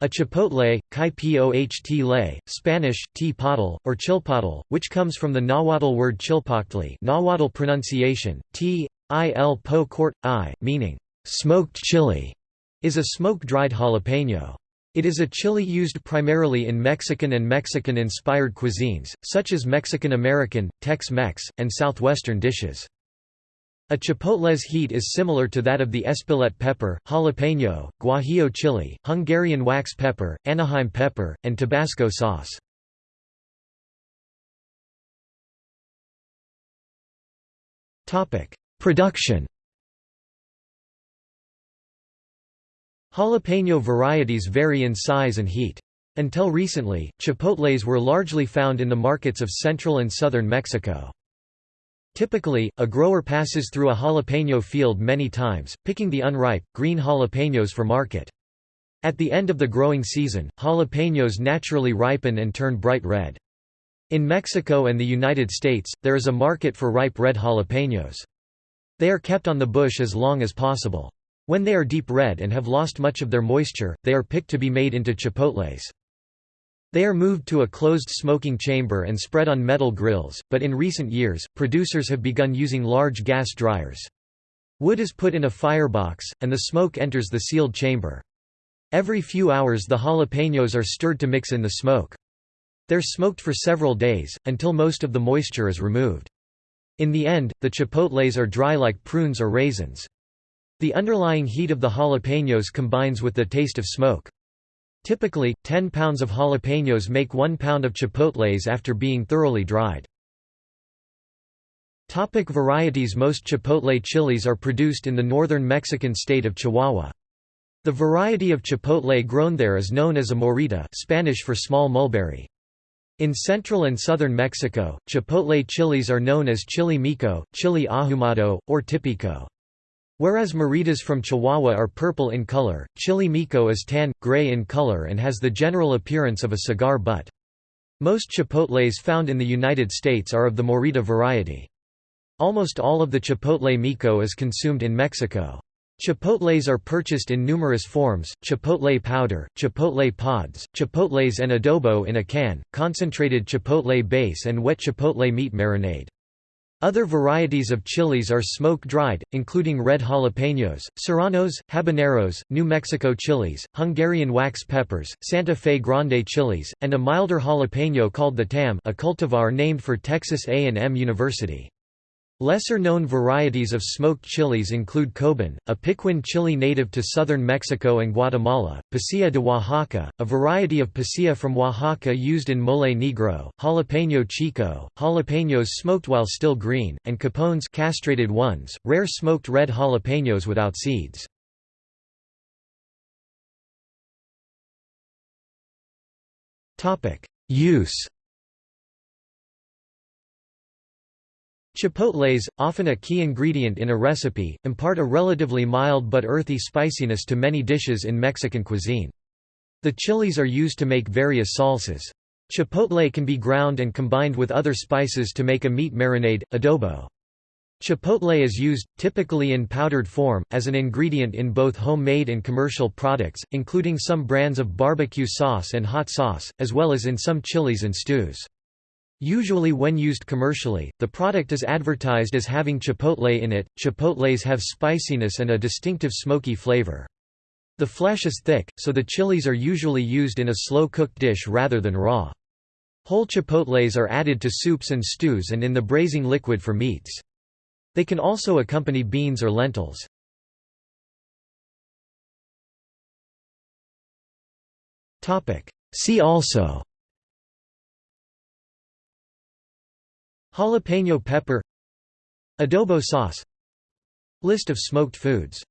A chipotle, kai poht Spanish, teapottle, or chilpotle, which comes from the Nahuatl word chilpoctli Nahuatl pronunciation, t, po court, i, meaning, smoked chili, is a smoke-dried jalapeno. It is a chili used primarily in Mexican and Mexican-inspired cuisines, such as Mexican-American, Tex-Mex, and Southwestern dishes. A chipotle's heat is similar to that of the espelette pepper, jalapeno, guajillo chili, Hungarian wax pepper, Anaheim pepper, and Tabasco sauce. Production Jalapeno varieties vary in size and heat. Until recently, chipotles were largely found in the markets of central and southern Mexico. Typically, a grower passes through a jalapeno field many times, picking the unripe, green jalapenos for market. At the end of the growing season, jalapenos naturally ripen and turn bright red. In Mexico and the United States, there is a market for ripe red jalapenos. They are kept on the bush as long as possible. When they are deep red and have lost much of their moisture, they are picked to be made into chipotles. They are moved to a closed smoking chamber and spread on metal grills, but in recent years, producers have begun using large gas dryers. Wood is put in a firebox, and the smoke enters the sealed chamber. Every few hours the jalapenos are stirred to mix in the smoke. They're smoked for several days, until most of the moisture is removed. In the end, the chipotles are dry like prunes or raisins. The underlying heat of the jalapenos combines with the taste of smoke. Typically, 10 pounds of jalapenos make 1 pound of chipotles after being thoroughly dried. Topic varieties Most chipotle chilies are produced in the northern Mexican state of Chihuahua. The variety of chipotle grown there is known as a morita Spanish for small mulberry. In central and southern Mexico, chipotle chilies are known as chili meco, chili ahumado, or tipico. Whereas moritas from Chihuahua are purple in color, chili meco is tan, gray in color and has the general appearance of a cigar butt. Most chipotles found in the United States are of the morita variety. Almost all of the chipotle meco is consumed in Mexico. Chipotles are purchased in numerous forms, chipotle powder, chipotle pods, chipotles and adobo in a can, concentrated chipotle base and wet chipotle meat marinade. Other varieties of chilies are smoke-dried, including red jalapenos, serranos, habaneros, New Mexico chilies, Hungarian wax peppers, Santa Fe Grande chilies, and a milder jalapeno called the tam a cultivar named for Texas A&M University. Lesser-known varieties of smoked chilies include Coban, a piquin chili native to southern Mexico and Guatemala, Pasilla de Oaxaca, a variety of pasilla from Oaxaca used in mole negro, jalapeno chico, jalapenos smoked while still green, and capones castrated ones, rare smoked red jalapenos without seeds. Use Chipotles, often a key ingredient in a recipe, impart a relatively mild but earthy spiciness to many dishes in Mexican cuisine. The chilies are used to make various salsas. Chipotle can be ground and combined with other spices to make a meat marinade, adobo. Chipotle is used, typically in powdered form, as an ingredient in both homemade and commercial products, including some brands of barbecue sauce and hot sauce, as well as in some chilies and stews. Usually when used commercially, the product is advertised as having chipotle in it. Chipotles have spiciness and a distinctive smoky flavor. The flesh is thick, so the chilies are usually used in a slow-cooked dish rather than raw. Whole chipotles are added to soups and stews and in the braising liquid for meats. They can also accompany beans or lentils. See also Jalapeno pepper Adobo sauce List of smoked foods